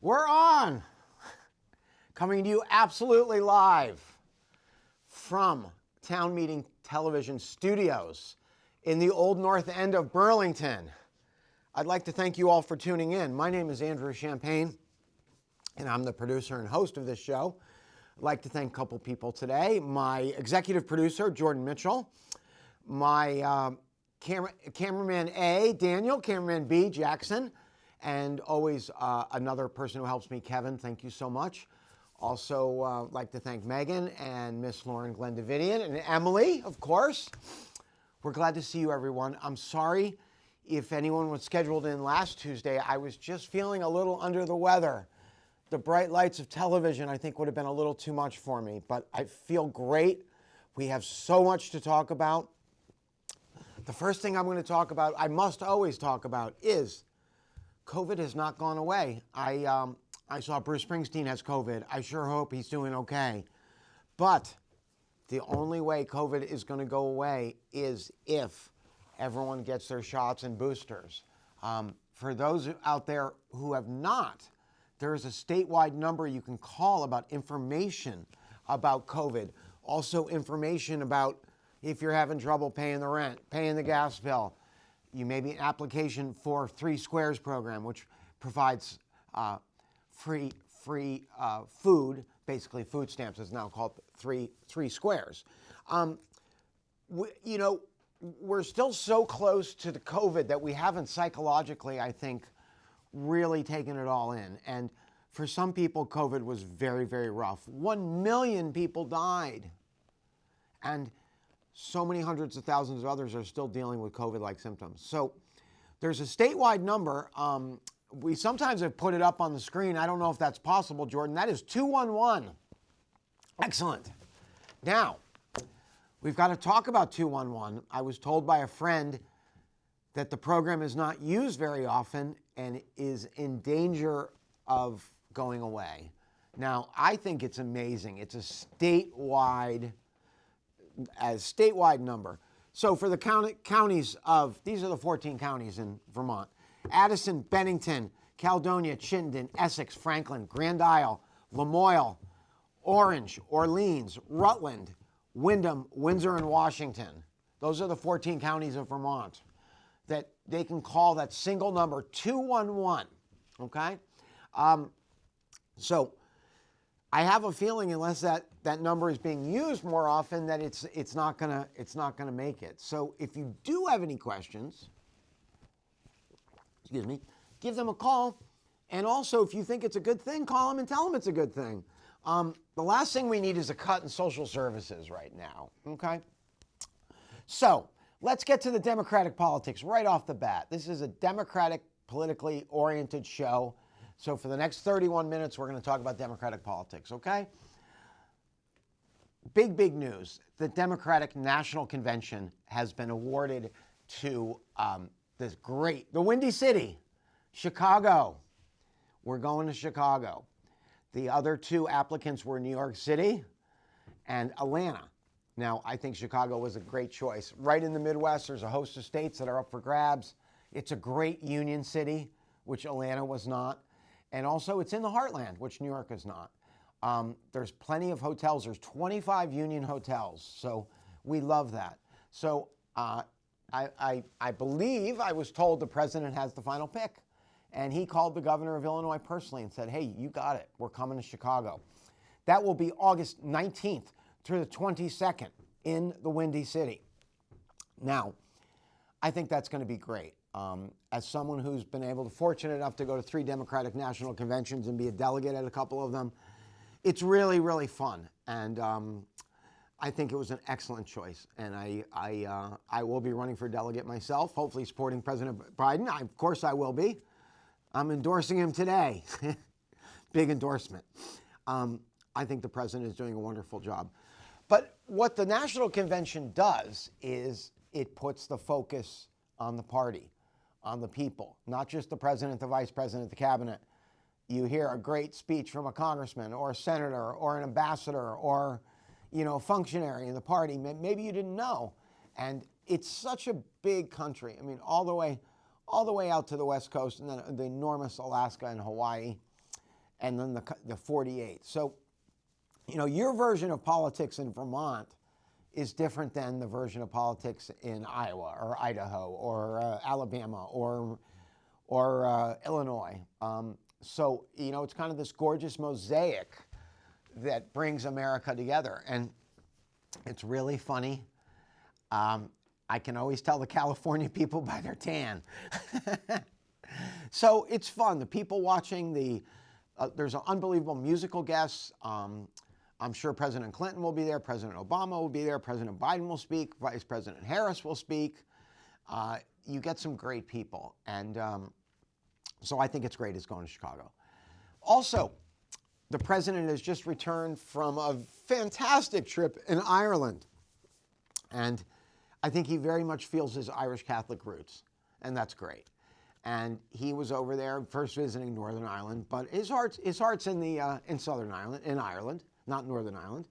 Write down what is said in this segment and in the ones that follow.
We're on. Coming to you absolutely live from Town Meeting Television Studios in the Old North End of Burlington. I'd like to thank you all for tuning in. My name is Andrew Champagne, and I'm the producer and host of this show. I'd like to thank a couple people today. My executive producer, Jordan Mitchell, my uh, camera, cameraman A, Daniel, cameraman B, Jackson, and always uh, another person who helps me, Kevin. Thank you so much. Also, uh, like to thank Megan and Miss Lauren Glendavidian and Emily, of course. We're glad to see you, everyone. I'm sorry if anyone was scheduled in last Tuesday. I was just feeling a little under the weather. The bright lights of television, I think, would have been a little too much for me, but I feel great. We have so much to talk about. The first thing I'm going to talk about, I must always talk about, is COVID has not gone away. I, um, I saw Bruce Springsteen has COVID. I sure hope he's doing okay. But the only way COVID is going to go away is if everyone gets their shots and boosters. Um, for those out there who have not, there is a statewide number you can call about information about COVID. Also, information about if you're having trouble paying the rent, paying the gas bill, you may be an application for Three Squares program, which provides uh, free free uh, food, basically food stamps is now called Three Three Squares. Um, we, you know, we're still so close to the COVID that we haven't psychologically, I think, really taken it all in. And for some people, COVID was very, very rough. One million people died. And so many hundreds of thousands of others are still dealing with COVID like symptoms. So there's a statewide number. Um, we sometimes have put it up on the screen. I don't know if that's possible, Jordan. That is 211. Excellent. Now, we've got to talk about 211. I was told by a friend that the program is not used very often and is in danger of going away. Now, I think it's amazing. It's a statewide as statewide number. So for the counties of, these are the 14 counties in Vermont, Addison, Bennington, Caledonia, Chittenden, Essex, Franklin, Grand Isle, Lamoille, Orange, Orleans, Rutland, Windham, Windsor, and Washington. Those are the 14 counties of Vermont that they can call that single number 211. Okay? Um, so I have a feeling unless that, that number is being used more often that it's, it's not gonna, it's not gonna make it. So if you do have any questions, excuse me, give them a call. And also, if you think it's a good thing, call them and tell them it's a good thing. Um, the last thing we need is a cut in social services right now, okay? So let's get to the Democratic politics right off the bat. This is a Democratic, politically oriented show. So for the next 31 minutes, we're going to talk about Democratic politics, okay? Big, big news. The Democratic National Convention has been awarded to um, this great, the Windy City, Chicago. We're going to Chicago. The other two applicants were New York City and Atlanta. Now, I think Chicago was a great choice. Right in the Midwest, there's a host of states that are up for grabs. It's a great union city, which Atlanta was not. And also, it's in the heartland, which New York is not. Um, there's plenty of hotels. There's 25 union hotels. So we love that. So uh, I, I, I believe I was told the president has the final pick. And he called the governor of Illinois personally and said, hey, you got it. We're coming to Chicago. That will be August 19th through the 22nd in the Windy City. Now, I think that's going to be great. Um, as someone who's been able to, fortunate enough to go to three Democratic National Conventions and be a delegate at a couple of them, it's really, really fun. And um, I think it was an excellent choice. And I, I, uh, I will be running for delegate myself, hopefully supporting President Biden. I, of course, I will be. I'm endorsing him today. Big endorsement. Um, I think the president is doing a wonderful job. But what the National Convention does is it puts the focus on the party on the people, not just the president, the vice president, the cabinet. You hear a great speech from a congressman or a senator or an ambassador or, you know, a functionary in the party. Maybe you didn't know. And it's such a big country. I mean, all the way, all the way out to the west coast, and then the enormous Alaska and Hawaii, and then the, the 48. So, you know, your version of politics in Vermont is different than the version of politics in Iowa or Idaho or uh, Alabama or or uh, Illinois. Um, so you know, it's kind of this gorgeous mosaic that brings America together, and it's really funny. Um, I can always tell the California people by their tan. so it's fun. The people watching the uh, there's an unbelievable musical guests. Um, I'm sure President Clinton will be there, President Obama will be there, President Biden will speak, Vice President Harris will speak. Uh, you get some great people, and um, so I think it's great it's going to Chicago. Also, the president has just returned from a fantastic trip in Ireland, and I think he very much feels his Irish Catholic roots, and that's great. And he was over there first visiting Northern Ireland, but his heart's his heart's in the uh, in Southern Ireland, in Ireland, not Northern Ireland,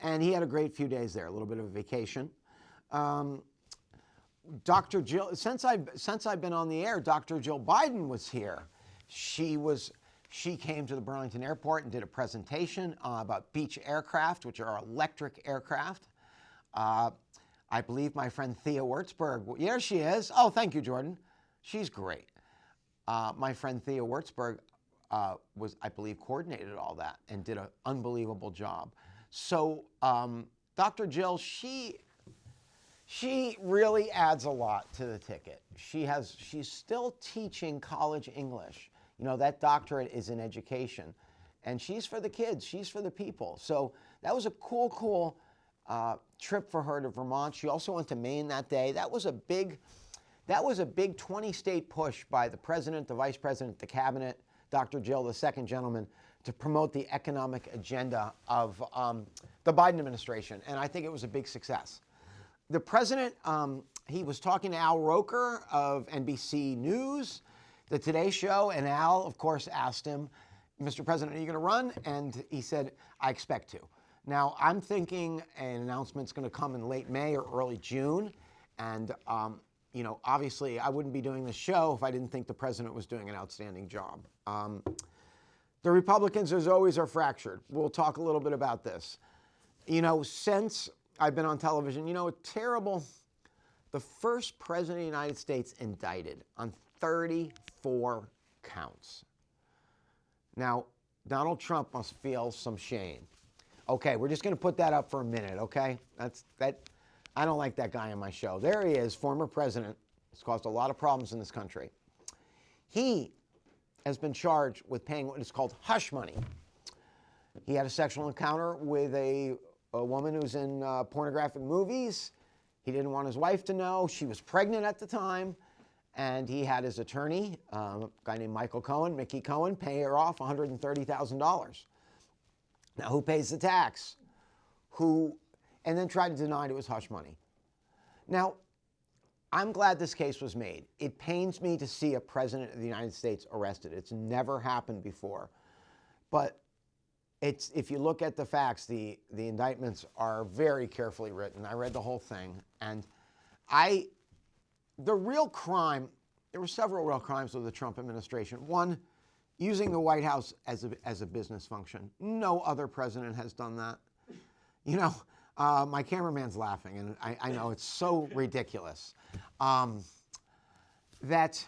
and he had a great few days there, a little bit of a vacation. Um, Dr. Jill, since I've, since I've been on the air, Dr. Jill Biden was here. She was she came to the Burlington Airport and did a presentation uh, about Beech aircraft, which are electric aircraft. Uh, I believe my friend Thea Wurzburg, here she is. Oh, thank you, Jordan. She's great. Uh, my friend Thea Wurzburg uh, was, I believe, coordinated all that and did an unbelievable job. So um, Dr. Jill, she she really adds a lot to the ticket. She has she's still teaching college English. You know, that doctorate is in education. And she's for the kids, she's for the people. So that was a cool, cool uh, trip for her to Vermont. She also went to Maine that day. That was a big, that was a big 20 state push by the president, the vice president, the cabinet, Dr. Jill, the second gentleman, to promote the economic agenda of um, the Biden administration. And I think it was a big success. The president, um, he was talking to Al Roker of NBC News, the Today Show, and Al, of course, asked him, Mr. President, are you going to run? And he said, I expect to. Now, I'm thinking an announcement's going to come in late May or early June. And, um, you know, obviously, I wouldn't be doing this show if I didn't think the president was doing an outstanding job. Um, the Republicans, as always, are fractured. We'll talk a little bit about this. You know, since I've been on television, you know, terrible, the first president of the United States indicted on 34 counts. Now, Donald Trump must feel some shame. Okay, we're just going to put that up for a minute, okay? That's that I don't like that guy on my show. There he is, former president. It's caused a lot of problems in this country. He has been charged with paying what is called hush money. He had a sexual encounter with a, a woman who's in uh, pornographic movies. He didn't want his wife to know. She was pregnant at the time. And he had his attorney, um, a guy named Michael Cohen, Mickey Cohen, pay her off $130,000. Now, who pays the tax? Who, and then tried to deny it was hush money. Now, I'm glad this case was made. It pains me to see a president of the United States arrested. It's never happened before. But it's, if you look at the facts, the, the indictments are very carefully written. I read the whole thing. And I, the real crime, there were several real crimes of the Trump administration. One, using the White House as a, as a business function. No other president has done that. You know, uh, my cameraman's laughing, and I, I, know it's so ridiculous um, that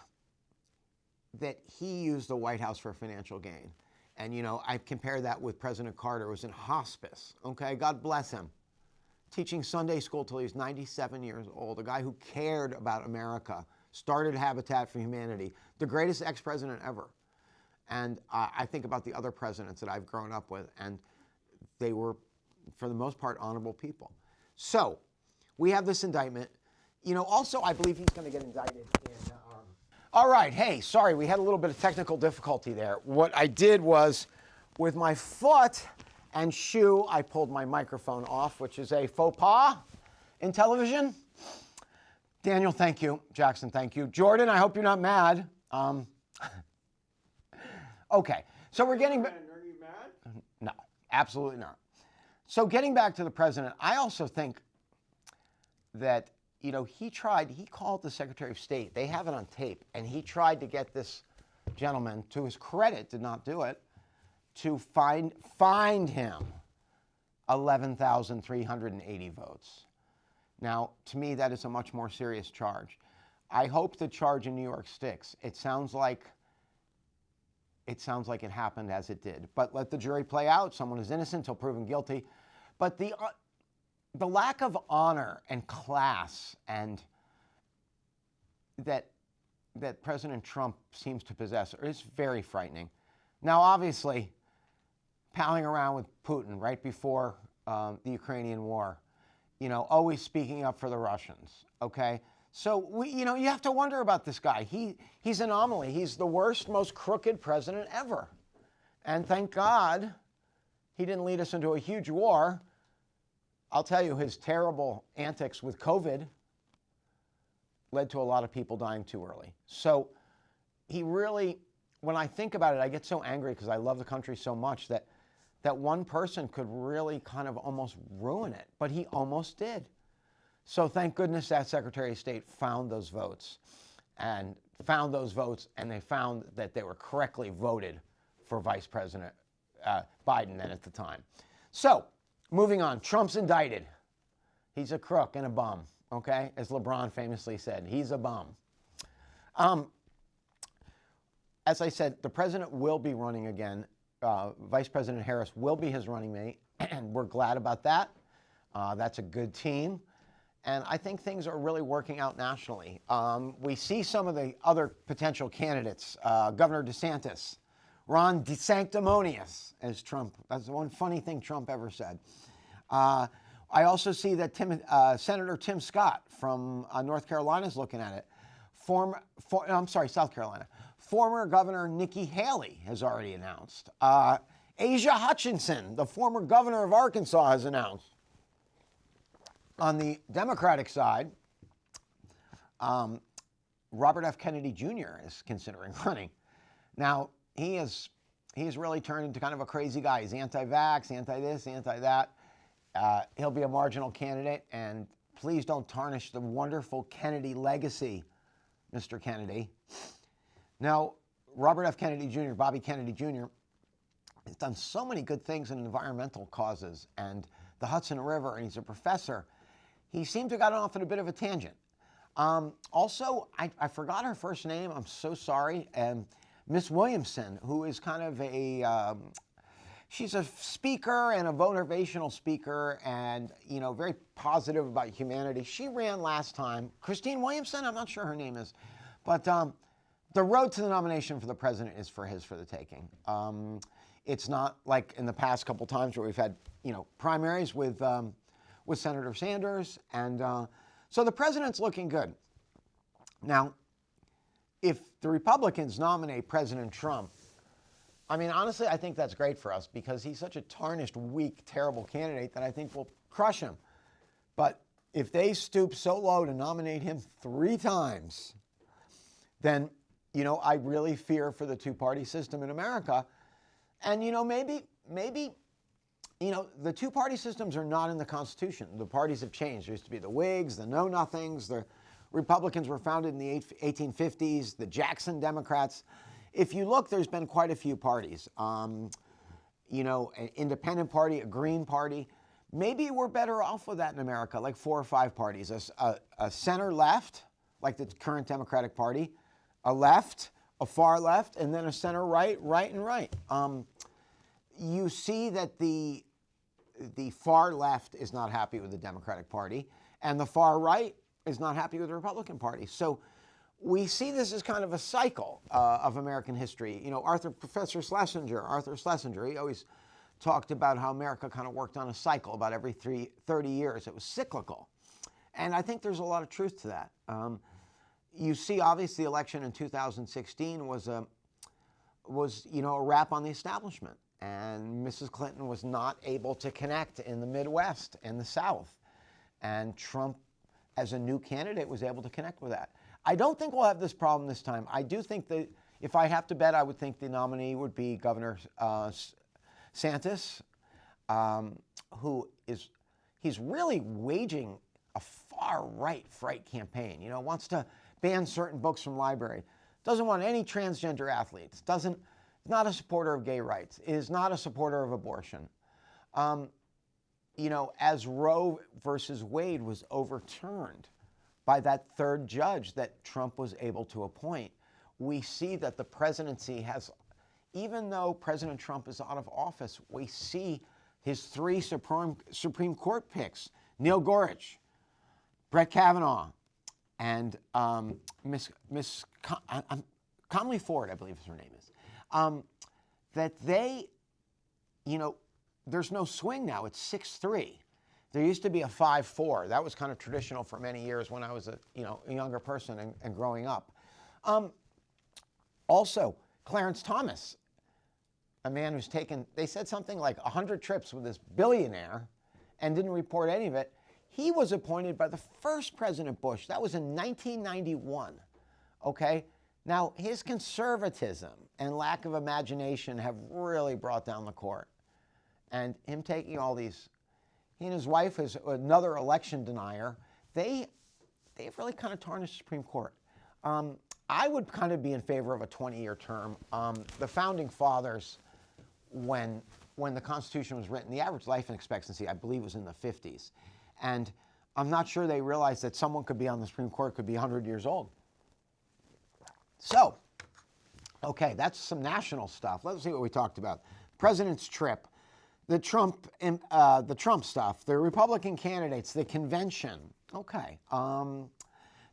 that he used the White House for financial gain. And you know, I compare that with President Carter, who was in hospice. Okay, God bless him, teaching Sunday school till he was 97 years old. A guy who cared about America, started Habitat for Humanity, the greatest ex-president ever. And uh, I think about the other presidents that I've grown up with, and they were, for the most part, honorable people. So we have this indictment. You know, also, I believe he's going to get indicted in. All right, hey, sorry, we had a little bit of technical difficulty there. What I did was, with my foot and shoe, I pulled my microphone off, which is a faux pas in television. Daniel, thank you. Jackson, thank you. Jordan, I hope you're not mad. Um, Okay, so we're getting. Are you mad? No, absolutely not. So getting back to the president, I also think that you know, he tried, he called the Secretary of State, they have it on tape, and he tried to get this gentleman, to his credit, did not do it, to find, find him 11,380 votes. Now, to me, that is a much more serious charge. I hope the charge in New York sticks. It sounds like it sounds like it happened as it did. But let the jury play out. Someone is innocent until proven guilty. But the uh, the lack of honor and class and that that President Trump seems to possess is very frightening. Now, obviously, palling around with Putin right before um, the Ukrainian war, you know, always speaking up for the Russians. Okay, so we, you know, you have to wonder about this guy. He he's an anomaly. He's the worst, most crooked president ever, and thank God he didn't lead us into a huge war I'll tell you, his terrible antics with COVID led to a lot of people dying too early. So he really, when I think about it, I get so angry because I love the country so much that that one person could really kind of almost ruin it, but he almost did. So thank goodness that Secretary of State found those votes and found those votes and they found that they were correctly voted for Vice President uh, Biden then at the time. So Moving on, Trump's indicted. He's a crook and a bum, okay? As LeBron famously said, he's a bum. Um, as I said, the president will be running again. Uh, Vice President Harris will be his running mate, and we're glad about that. Uh, that's a good team. And I think things are really working out nationally. Um, we see some of the other potential candidates. Uh, Governor DeSantis, Ron DeSanctimonious, as Trump, that's the one funny thing Trump ever said. Uh, I also see that Tim, uh, Senator Tim Scott from uh, North Carolina is looking at it. For, I'm sorry, South Carolina. Former Governor Nikki Haley has already announced. Uh, Asa Hutchinson, the former governor of Arkansas, has announced. On the Democratic side, um, Robert F. Kennedy Jr. is considering running. Now, he is he's really turned into kind of a crazy guy. He's anti-vax, anti-this, anti-that. Uh, he'll be a marginal candidate, and please don't tarnish the wonderful Kennedy legacy, Mr. Kennedy. Now, Robert F. Kennedy Jr., Bobby Kennedy Jr., has done so many good things in environmental causes and the Hudson River, and he's a professor. He seemed to have gotten off on a bit of a tangent. Um, also, I, I, forgot her first name. I'm so sorry. Um, Miss Williamson, who is kind of a, um, she's a speaker and a motivational speaker and, you know, very positive about humanity. She ran last time. Christine Williamson, I'm not sure her name is. But um, the road to the nomination for the president is for his for the taking. Um, it's not like in the past couple times where we've had, you know, primaries with, um, with Senator Sanders. And uh, so the president's looking good. Now, if the Republicans nominate President Trump, I mean, honestly, I think that's great for us because he's such a tarnished, weak, terrible candidate that I think will crush him. But if they stoop so low to nominate him three times, then, you know, I really fear for the two party system in America. And, you know, maybe, maybe, you know, the two party systems are not in the Constitution. The parties have changed. There used to be the Whigs, the Know Nothings, the Republicans were founded in the 1850s, the Jackson Democrats. If you look, there's been quite a few parties. Um, you know, an independent party, a green party. Maybe we're better off with that in America, like four or five parties. A, a, a center left, like the current Democratic Party, a left, a far left, and then a center right, right and right. Um, you see that the the far left is not happy with the Democratic Party, and the far right is not happy with the Republican Party. So we see this as kind of a cycle uh, of American history. You know, Arthur, Professor Schlesinger, Arthur Schlesinger, he always talked about how America kind of worked on a cycle about every three, 30 years. It was cyclical. And I think there's a lot of truth to that. Um, you see, obviously, the election in 2016 was a, was, you know, a wrap on the establishment. And Mrs. Clinton was not able to connect in the Midwest and the South. And Trump as a new candidate was able to connect with that. I don't think we'll have this problem this time. I do think that if I have to bet, I would think the nominee would be Governor uh, Santis, um, who is he's really waging a far right fright campaign. You know, wants to ban certain books from library, doesn't want any transgender athletes, doesn't, not a supporter of gay rights, is not a supporter of abortion. Um, you know, as Roe versus Wade was overturned by that third judge that Trump was able to appoint, we see that the presidency has, even though President Trump is out of office, we see his three Supreme, Supreme Court picks Neil Gorsuch, Brett Kavanaugh, and um, Miss, Miss Com- Conley Ford, I believe is her name is, um, that they, you know, there's no swing now. It's 6 3. There used to be a 5 4. That was kind of traditional for many years when I was a, you know, a younger person and, and growing up. Um, also, Clarence Thomas, a man who's taken, they said something like 100 trips with this billionaire and didn't report any of it. He was appointed by the first President Bush. That was in 1991. Okay? Now, his conservatism and lack of imagination have really brought down the court. And him taking all these, he and his wife is another election denier. They, they've really kind of tarnished the Supreme Court. Um, I would kind of be in favor of a 20-year term. Um, the founding fathers, when when the Constitution was written, the average life expectancy, I believe, was in the 50s. And I'm not sure they realized that someone could be on the Supreme Court could be 100 years old. So, okay, that's some national stuff. Let's see what we talked about. President's trip, the Trump, uh, the Trump stuff, the Republican candidates, the convention. Okay. Um,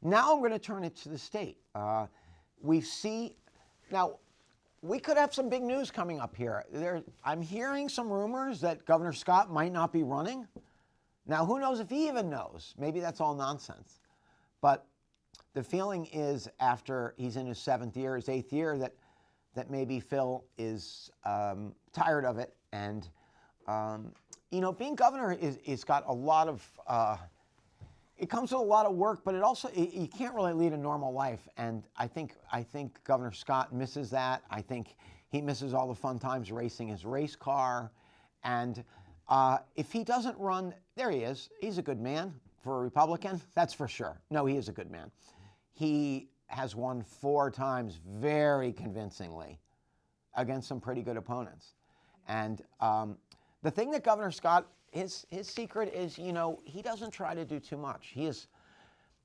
now I'm going to turn it to the state. Uh, we see now. We could have some big news coming up here. There, I'm hearing some rumors that Governor Scott might not be running. Now, who knows if he even knows? Maybe that's all nonsense. But the feeling is after he's in his seventh year, his eighth year, that, that maybe Phil is um, tired of it. And, um, you know, being governor is, is got a lot of, uh, it comes with a lot of work, but it also, it, you can't really lead a normal life. And I think, I think Governor Scott misses that. I think he misses all the fun times racing his race car. And uh, if he doesn't run, there he is. He's a good man for a Republican, that's for sure. No, he is a good man. He has won four times very convincingly against some pretty good opponents. And um, the thing that Governor Scott, his, his secret is, you know, he doesn't try to do too much. He is,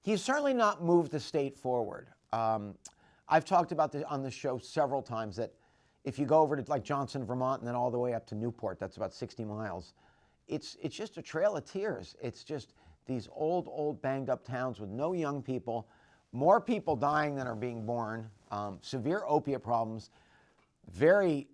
he's certainly not moved the state forward. Um, I've talked about this on the show several times that if you go over to like Johnson, Vermont, and then all the way up to Newport, that's about 60 miles, it's, it's just a trail of tears. It's just these old, old banged up towns with no young people, more people dying than are being born, um, severe opiate problems, very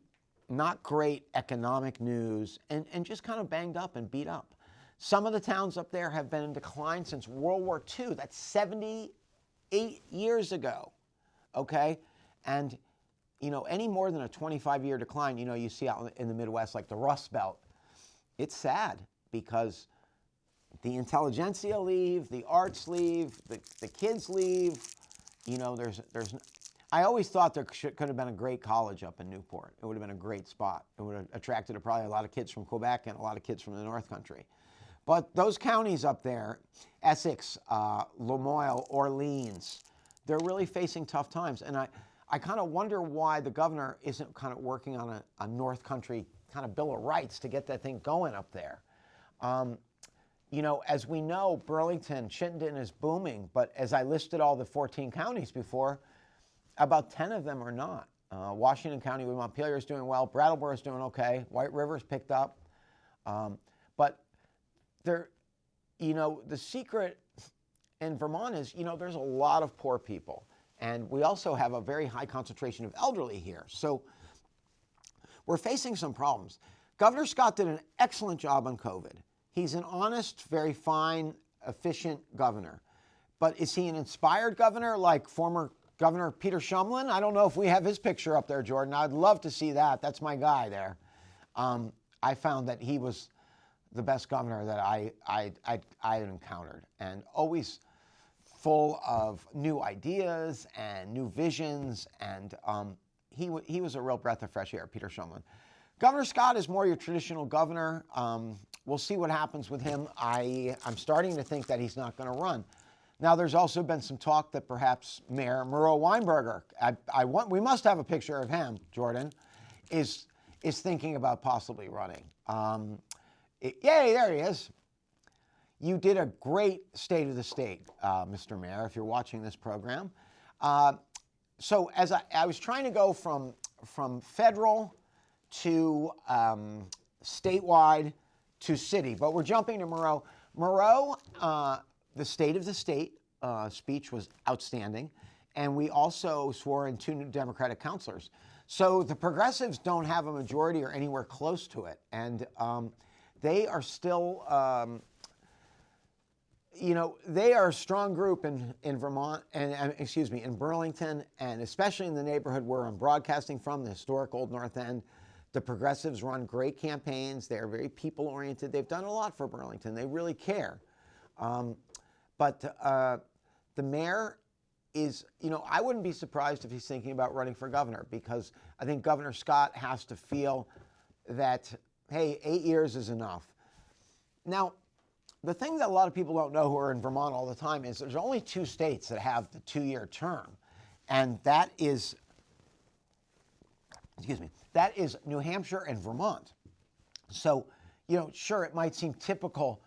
not great economic news, and, and just kind of banged up and beat up. Some of the towns up there have been in decline since World War II. That's 78 years ago, okay? And you know, any more than a 25 year decline, you know, you see out in the Midwest, like the Rust Belt, it's sad because the intelligentsia leave, the arts leave, the, the kids leave. You know, there's, there's, I always thought there should, could have been a great college up in Newport. It would have been a great spot. It would have attracted probably a lot of kids from Quebec and a lot of kids from the North Country. But those counties up there, Essex, uh, Lamoille, Orleans, they're really facing tough times. And I, I kind of wonder why the governor isn't kind of working on a, a, North Country kind of Bill of Rights to get that thing going up there. Um, you know, as we know, Burlington, Chittenden is booming, but as I listed all the 14 counties before, about 10 of them are not. Uh, Washington County with Montpelier is doing well. Brattleboro is doing okay. White River's picked up. Um, but there, you know, the secret in Vermont is, you know, there's a lot of poor people. And we also have a very high concentration of elderly here. So we're facing some problems. Governor Scott did an excellent job on COVID. He's an honest, very fine, efficient governor. But is he an inspired governor like former Governor Peter Shumlin? I don't know if we have his picture up there, Jordan. I'd love to see that. That's my guy there. Um, I found that he was the best governor that I, I, I, I had encountered and always full of new ideas and new visions, and um, he, he was a real breath of fresh air, Peter Shumlin. Governor Scott is more your traditional governor. Um, we'll see what happens with him. I, I'm starting to think that he's not going to run. Now, there's also been some talk that perhaps Mayor Miro Weinberger, I, I want, we must have a picture of him, Jordan, is, is thinking about possibly running. Um, it, yay, there he is. You did a great state of the state, uh, Mr. Mayor, if you're watching this program. Uh, so as I, I, was trying to go from, from federal to um, statewide to city, but we're jumping to Miro. Miro, uh, the State of the State uh, speech was outstanding, and we also swore in two new Democratic counselors. So the progressives don't have a majority or anywhere close to it, and um, they are still, um, you know, they are a strong group in, in Vermont, and uh, excuse me, in Burlington, and especially in the neighborhood where I'm broadcasting from, the historic Old North End. The progressives run great campaigns. They're very people oriented. They've done a lot for Burlington. They really care. Um, but uh, the mayor is, you know, I wouldn't be surprised if he's thinking about running for governor because I think Governor Scott has to feel that, hey, eight years is enough. Now, the thing that a lot of people don't know who are in Vermont all the time is there's only two states that have the two year term, and that is, excuse me, that is New Hampshire and Vermont. So, you know, sure, it might seem typical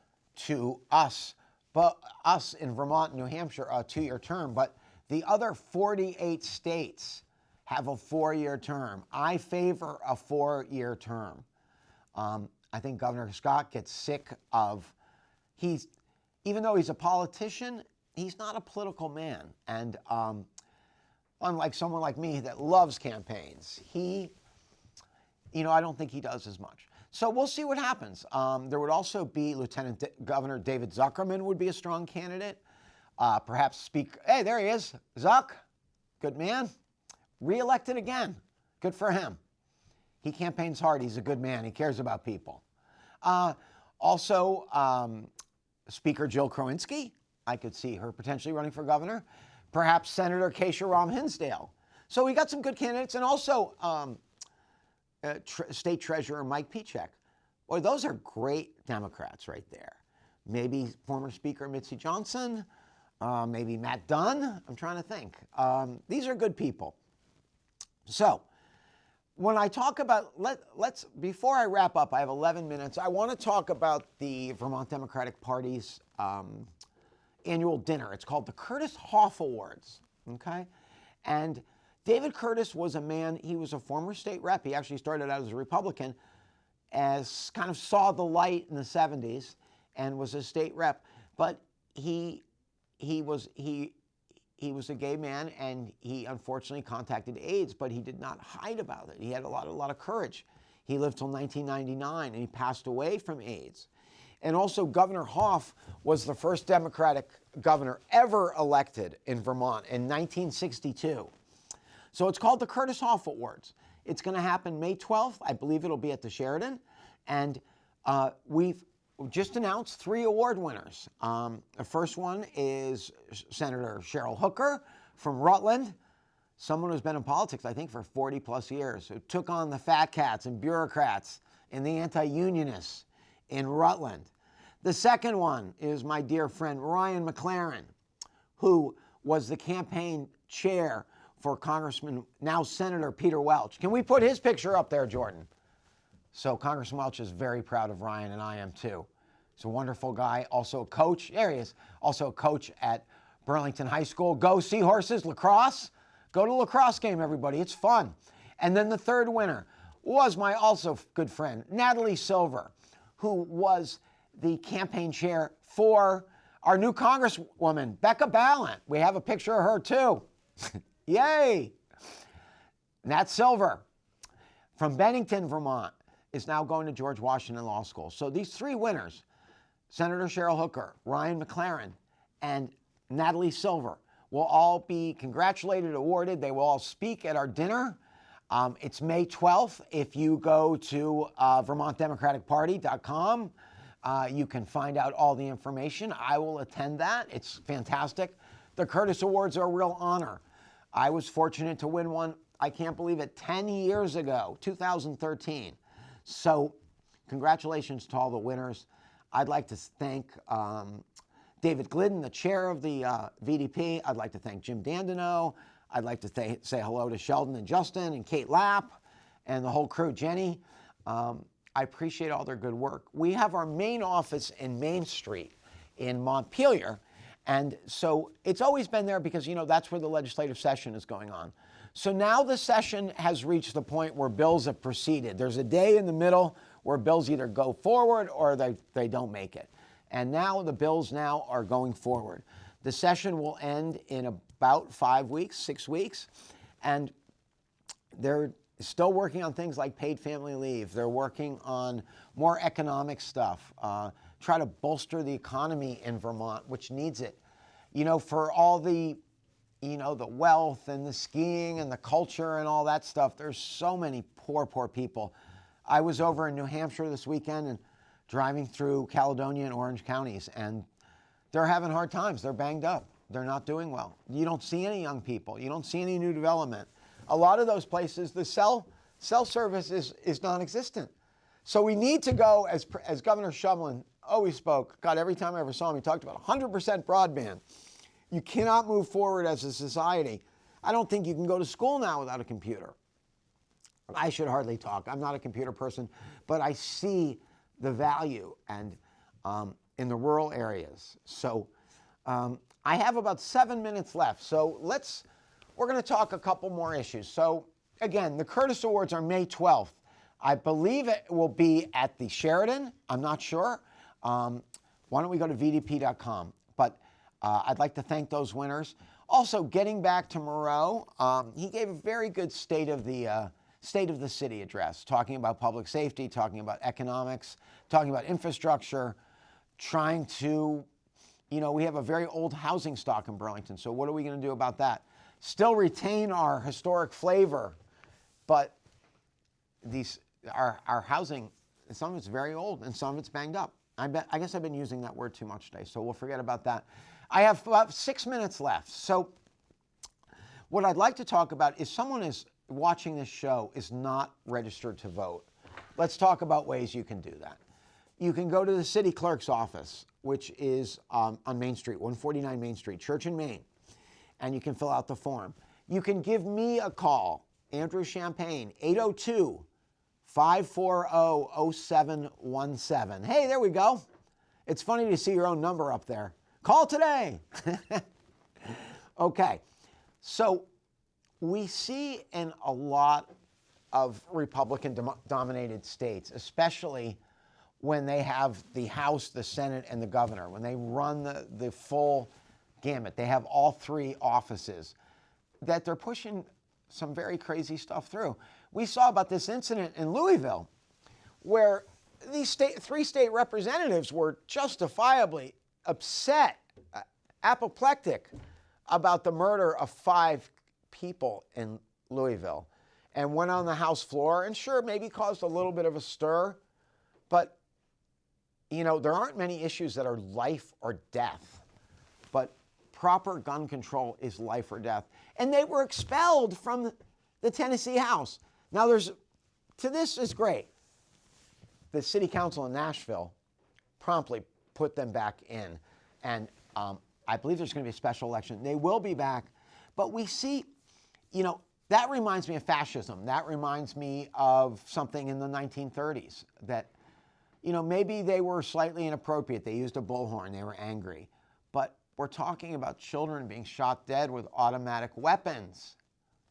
to us but us in Vermont and New Hampshire a two-year term, but the other 48 states have a four-year term. I favor a four-year term. Um, I think Governor Scott gets sick of he's even though he's a politician, he's not a political man, and um, unlike someone like me that loves campaigns, he, you know, I don't think he does as much. So we'll see what happens. Um, there would also be Lieutenant D Governor David Zuckerman would be a strong candidate. Uh, perhaps speak. Hey, there he is, Zuck. Good man. Reelected again. Good for him. He campaigns hard. He's a good man. He cares about people. Uh, also, um, Speaker Jill Krowinski. I could see her potentially running for governor. Perhaps Senator Kesha Ram Hinsdale. So we got some good candidates, and also um, uh, Tre State Treasurer Mike Pieciak. Boy, those are great Democrats right there. Maybe former Speaker Mitzi Johnson, uh, maybe Matt Dunne. I'm trying to think. Um, these are good people. So, when I talk about, let, let's, before I wrap up, I have 11 minutes. I want to talk about the Vermont Democratic Party's um, annual dinner. It's called the Curtis Hoff Awards, okay? And David Curtis was a man, he was a former state rep. He actually started out as a Republican, as kind of saw the light in the 70s and was a state rep. But he, he, was, he, he was a gay man and he unfortunately contacted AIDS, but he did not hide about it. He had a lot, a lot of courage. He lived till 1999 and he passed away from AIDS. And also, Governor Hoff was the first Democratic governor ever elected in Vermont in 1962. So it's called the Curtis Hoff Awards. It's going to happen May 12th. I believe it'll be at the Sheraton. And uh, we've just announced three award winners. Um, the first one is Senator Cheryl Hooker from Rutland, someone who's been in politics, I think, for 40 plus years, who took on the fat cats and bureaucrats and the anti unionists in Rutland. The second one is my dear friend Ryan McLaren, who was the campaign chair for Congressman, now Senator Peter Welch. Can we put his picture up there, Jordan? So Congressman Welch is very proud of Ryan, and I am too. He's a wonderful guy, also a coach. There he is, also a coach at Burlington High School. Go Seahorses, lacrosse. Go to lacrosse game, everybody. It's fun. And then the third winner was my also good friend, Natalie Silver, who was the campaign chair for our new Congresswoman, Becca Balint. We have a picture of her too. Yay! Nat Silver from Bennington, Vermont, is now going to George Washington Law School. So these three winners, Senator Cheryl Hooker, Ryan McLaren, and Natalie Silver, will all be congratulated, awarded. They will all speak at our dinner. Um, it's May 12th. If you go to uh, VermontDemocraticParty.com, uh, you can find out all the information. I will attend that. It's fantastic. The Curtis Awards are a real honor. I was fortunate to win one, I can't believe it, 10 years ago, 2013. So, congratulations to all the winners. I'd like to thank um, David Glidden, the chair of the uh, VDP. I'd like to thank Jim Dandeneau. I'd like to th- say hello to Sheldon and Justin and Kate Lapp and the whole crew, Jenny. Um, I appreciate all their good work. We have our main office in Main Street in Montpelier. And so it's always been there because, you know, that's where the legislative session is going on. So now the session has reached the point where bills have proceeded. There's a day in the middle where bills either go forward or they, they don't make it. And now the bills now are going forward. The session will end in about five weeks, six weeks. And they're still working on things like paid family leave. They're working on more economic stuff, uh, try to bolster the economy in Vermont, which needs it. You know, for all the, you know, the wealth and the skiing and the culture and all that stuff, there's so many poor, poor people. I was over in New Hampshire this weekend and driving through Caledonia and Orange counties, and they're having hard times. They're banged up. They're not doing well. You don't see any young people. You don't see any new development a lot of those places, the cell, cell service is, is non-existent. So we need to go, as, as Governor Shumlin always spoke, God, every time I ever saw him, he talked about 100% broadband. You cannot move forward as a society. I don't think you can go to school now without a computer. I should hardly talk. I'm not a computer person, but I see the value and um, in the rural areas. So um, I have about seven minutes left. So let's we're going to talk a couple more issues. So, again, the Curtis Awards are May 12th. I believe it will be at the Sheraton. I'm not sure. Um, why don't we go to vdp.com? But uh, I'd like to thank those winners. Also, getting back to Miro, um, he gave a very good state of the uh, state of the city address, talking about public safety, talking about economics, talking about infrastructure, trying to, you know, we have a very old housing stock in Burlington. So what are we going to do about that? still retain our historic flavor, but these our, our housing, some of it's very old and some of it's banged up. I, bet, I guess I've been using that word too much today, so we'll forget about that. I have about six minutes left. So what I'd like to talk about is someone is watching this show is not registered to vote. Let's talk about ways you can do that. You can go to the city clerk's office, which is um, on Main Street, 149 Main Street, Church and Main and you can fill out the form. You can give me a call, Andrew Champagne, 802 540 0717. Hey, there we go. It's funny to see your own number up there. Call today. okay, so we see in a lot of Republican dominated states, especially when they have the House, the Senate, and the governor, when they run the, the full gamut. They have all three offices that they're pushing some very crazy stuff through. We saw about this incident in Louisville where these state, three state representatives were justifiably upset, uh, apoplectic about the murder of five people in Louisville and went on the House floor and sure, maybe caused a little bit of a stir, but you know, there aren't many issues that are life or death. But proper gun control is life or death. And they were expelled from the Tennessee House. Now, there's to this is great. The city council in Nashville promptly put them back in. And um, I believe there's going to be a special election. They will be back. But we see, you know, that reminds me of fascism. That reminds me of something in the 1930s that, you know, maybe they were slightly inappropriate. They used a bullhorn, they were angry. But we're talking about children being shot dead with automatic weapons.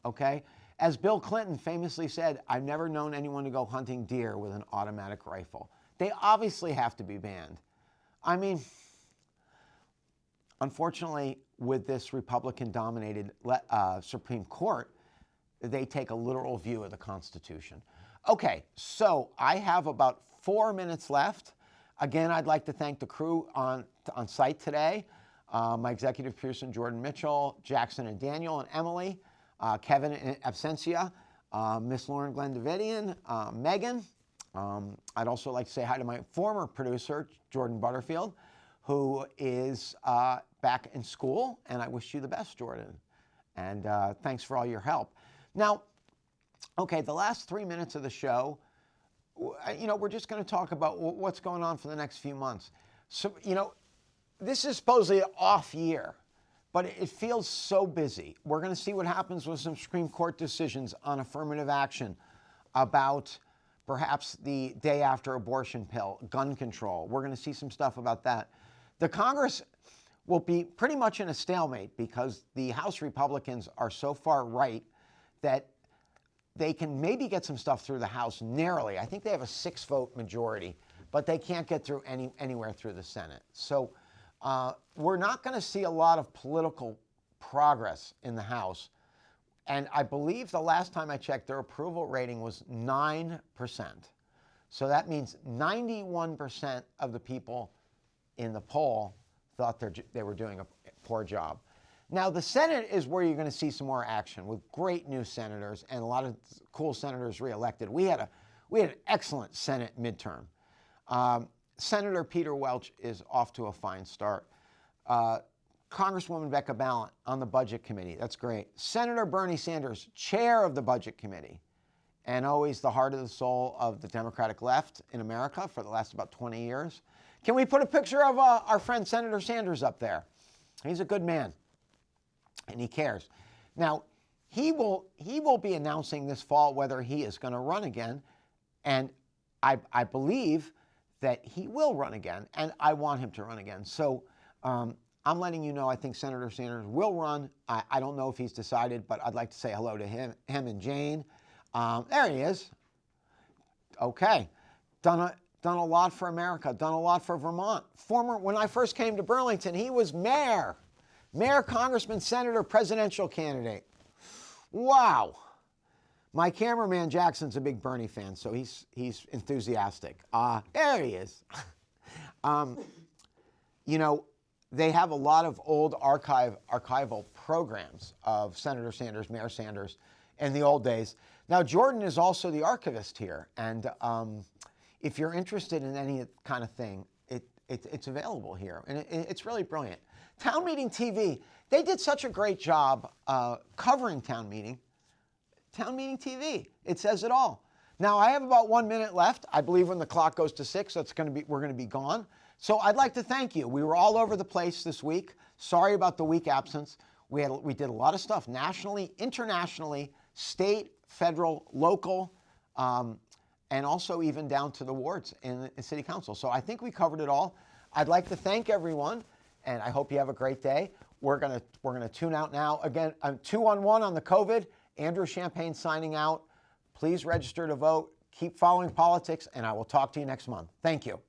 Okay? As Bill Clinton famously said, I've never known anyone to go hunting deer with an automatic rifle. They obviously have to be banned. I mean, unfortunately, with this Republican dominated uh, Supreme Court, they take a literal view of the Constitution. Okay, so I have about four minutes left. Again, I'd like to thank the crew on, on site today uh, my executive person, Jordan Mitchell, Jackson and Daniel and Emily, uh, Kevin Absentia, uh, Miss Lauren Glendavidian, uh, Megan. Um, I'd also like to say hi to my former producer, Jordan Butterfield, who is uh, back in school, and I wish you the best, Jordan. And uh, thanks for all your help. Now, okay, the last three minutes of the show, you know, we're just going to talk about what's going on for the next few months. So, you know, this is supposedly an off year, but it feels so busy. We're going to see what happens with some Supreme Court decisions on affirmative action about perhaps the day after abortion pill, gun control. We're going to see some stuff about that. The Congress will be pretty much in a stalemate because the House Republicans are so far right that they can maybe get some stuff through the House narrowly. I think they have a six vote majority, but they can't get through any, anywhere through the Senate. So uh, we're not going to see a lot of political progress in the House. And I believe the last time I checked, their approval rating was 9%. So that means 91% of the people in the poll thought they were doing a poor job. Now, the Senate is where you're going to see some more action with great new senators and a lot of cool senators reelected. We had, a, we had an excellent Senate midterm. Um, Senator Peter Welch is off to a fine start. Uh, Congresswoman Becca Balint on the Budget Committee. That's great. Senator Bernie Sanders, chair of the Budget Committee, and always the heart of the soul of the Democratic left in America for the last about 20 years. Can we put a picture of uh, our friend Senator Sanders up there? He's a good man and he cares. Now, he will, he will be announcing this fall whether he is going to run again, and I, I believe that he will run again, and I want him to run again. So um, I'm letting you know I think Senator Sanders will run. I, I, don't know if he's decided, but I'd like to say hello to him, him and Jane. Um, there he is. Okay. Done a, done a lot for America, done a lot for Vermont. Former, when I first came to Burlington, he was mayor. Mayor, congressman, senator, presidential candidate. Wow. My cameraman Jackson's a big Bernie fan, so he's, he's enthusiastic. Uh, there he is. um, you know, they have a lot of old archive, archival programs of Senator Sanders, Mayor Sanders in the old days. Now, Jordan is also the archivist here, and um, if you're interested in any kind of thing, it, it it's available here, and it, it's really brilliant. Town Meeting TV, they did such a great job uh, covering Town Meeting. Town Meeting TV, it says it all. Now I have about one minute left. I believe when the clock goes to six, that's going to be we're going to be gone. So I'd like to thank you. We were all over the place this week. Sorry about the week absence. We had we did a lot of stuff nationally, internationally, state, federal, local, um, and also even down to the wards in the city council. So I think we covered it all. I'd like to thank everyone and I hope you have a great day. We're gonna we're gonna tune out now. Again, I'm two on one on the COVID. Andrew Champagne signing out. Please register to vote. Keep following politics, and I will talk to you next month. Thank you.